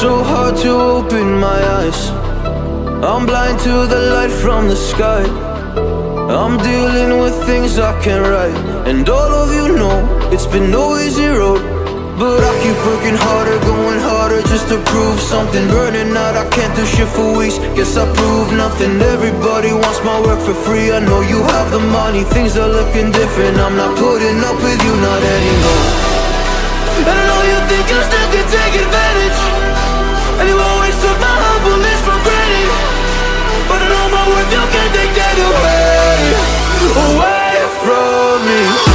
so hard to open my eyes. I'm blind to the light from the sky. I'm dealing with things I can't write. And all of you know it's been no easy road. But I keep working harder, going harder just to prove something. Burning out, I can't do shit for weeks. Guess I proved nothing. Everybody wants my work for free. I know you have the money, things are looking different. I'm not putting up with you, not anymore. And I know you think you still can take advantage My humbleness for granted. But I know my worth, you can't take that away. Away from me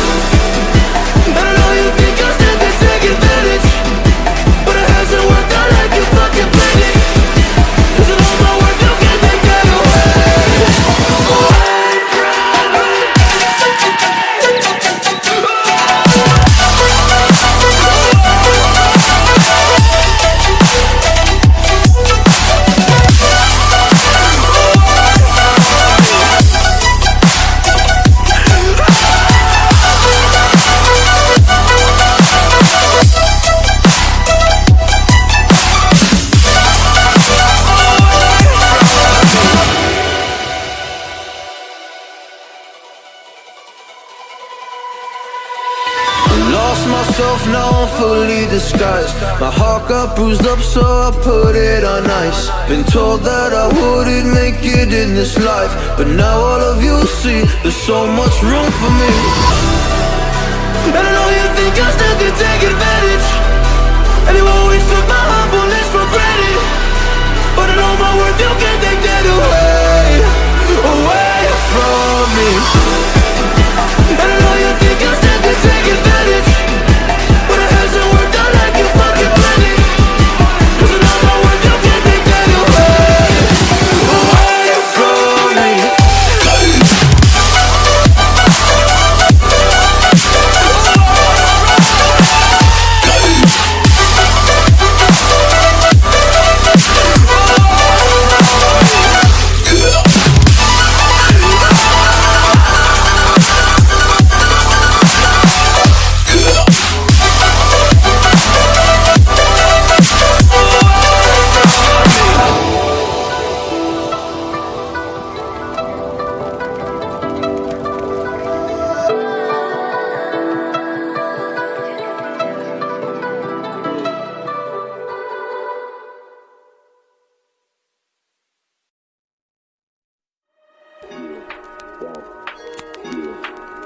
My heart got bruised up, so I put it on ice. Been told that I wouldn't make it in this life. But now all of you see, there's so much room for me. And I know you think I still can take advantage. And you always took my humbleness for granted. But I know my worth, you can't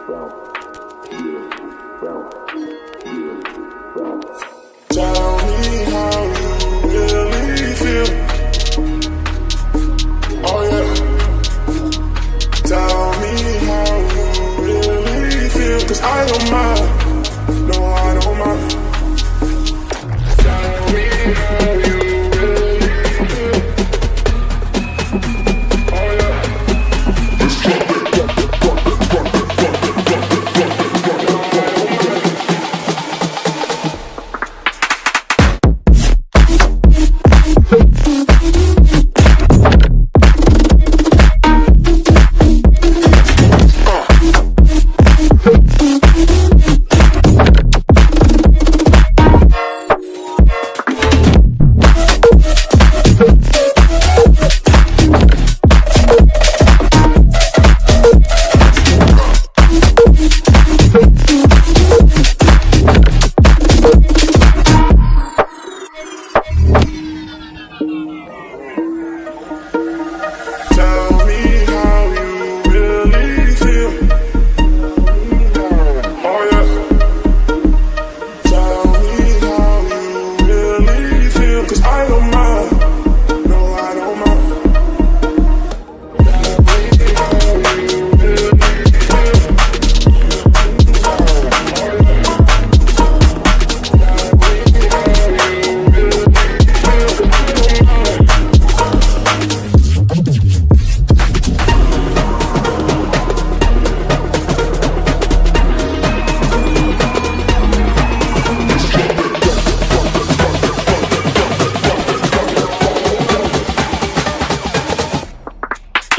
Tell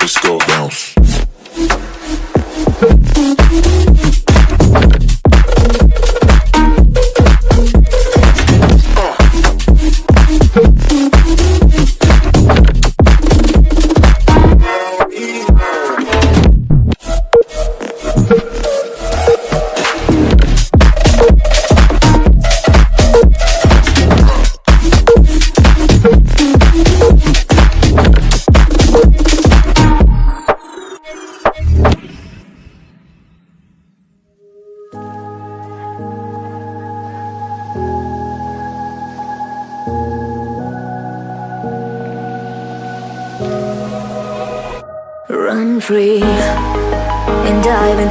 Let's go bounce.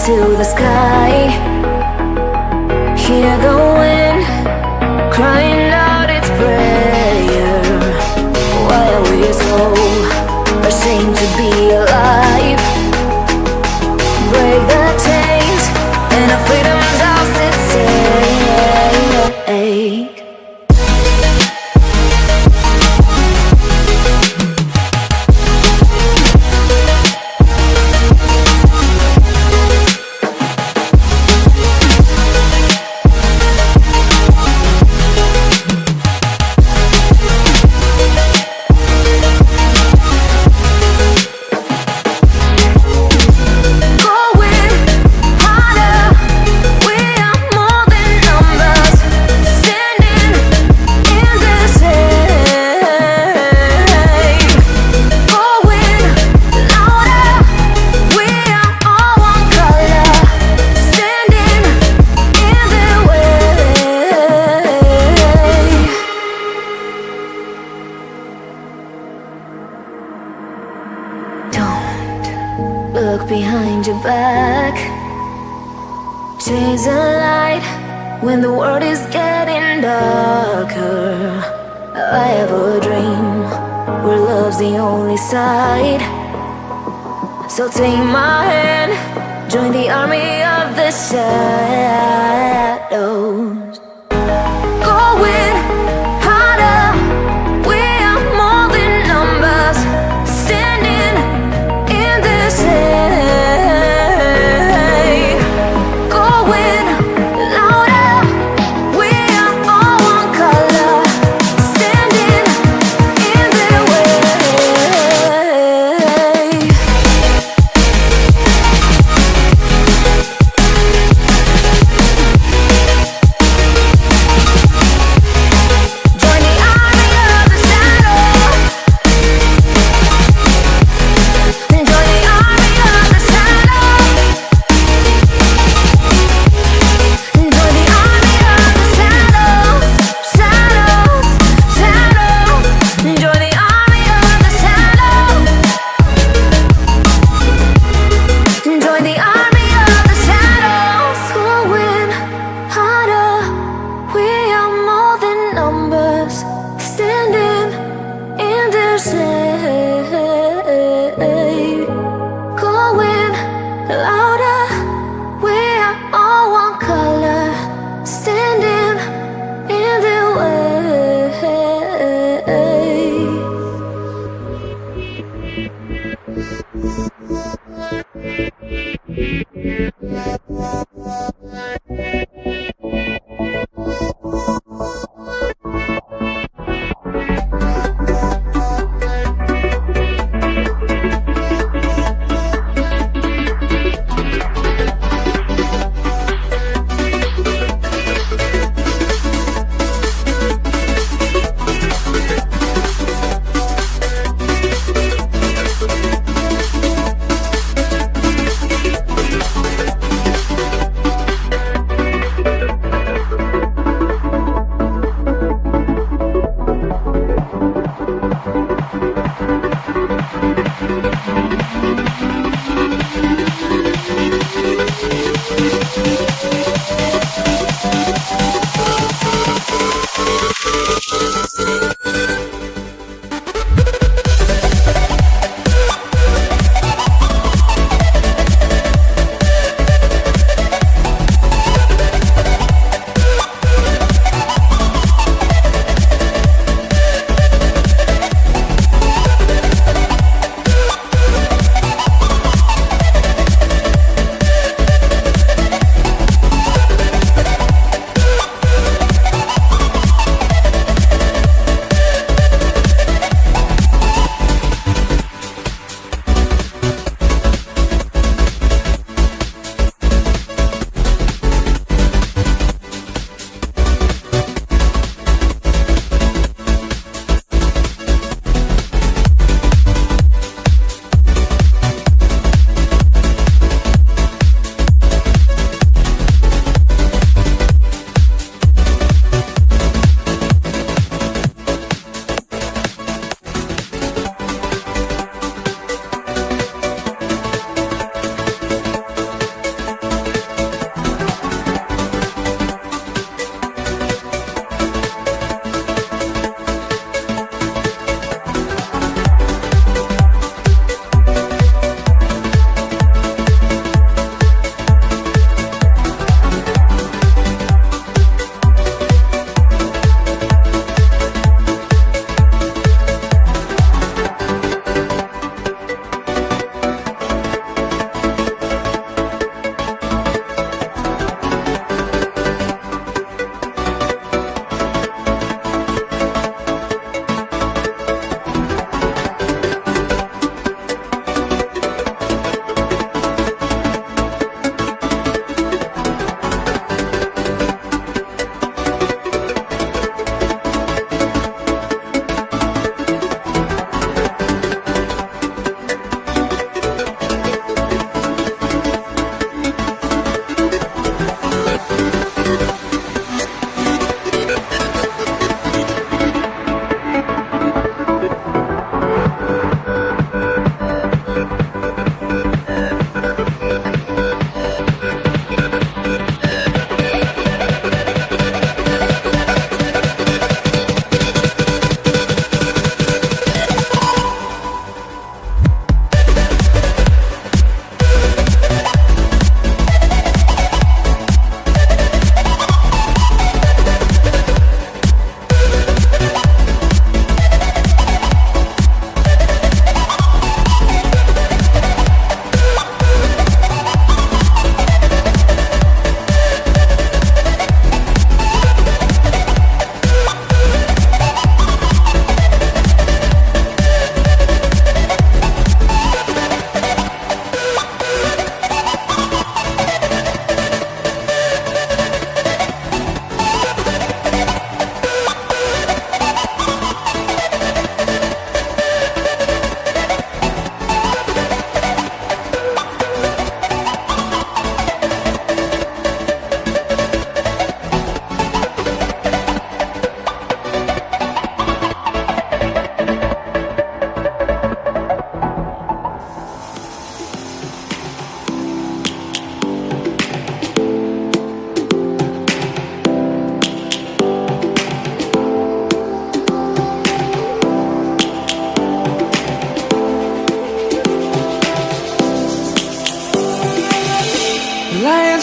Into the sky. Hear the wind crying out its prayer. Why are we so ashamed to be alive? Break the chains and our freedom's ours to take. Look behind your back. Chase a light when the world is getting darker. I have a dream where love's the only side. So take my hand, join the army of the shadows.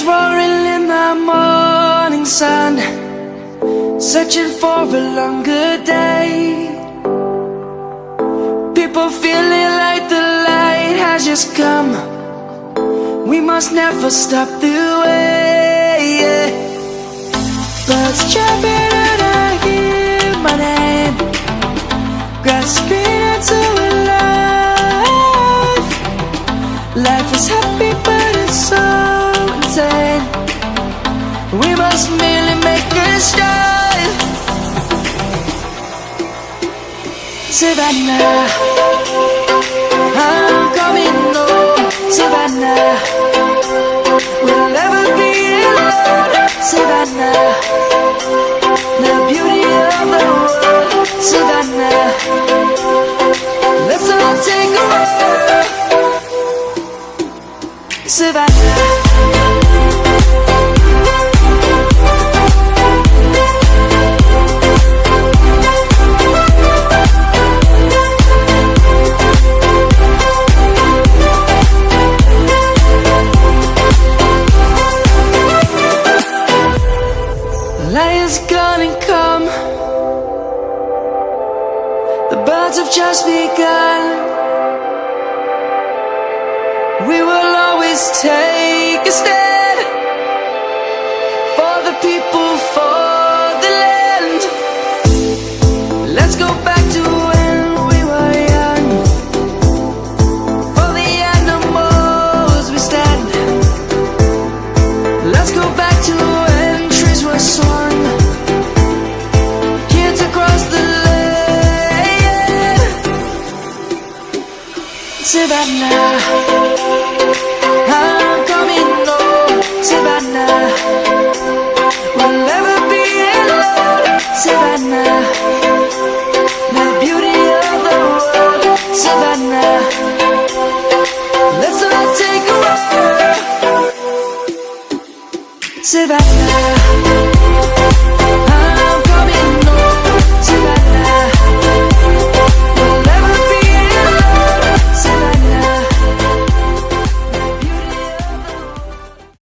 roaring in the morning sun Searching for a longer day. People feeling like the light has just come. We must never stop the way yeah. Birds jumping and I hear my name. Grasping Start. Savannah, I'm coming home. Savannah, we'll never be alone. Savannah, the beauty of the world. Savannah, let's all take a walk. Savannah.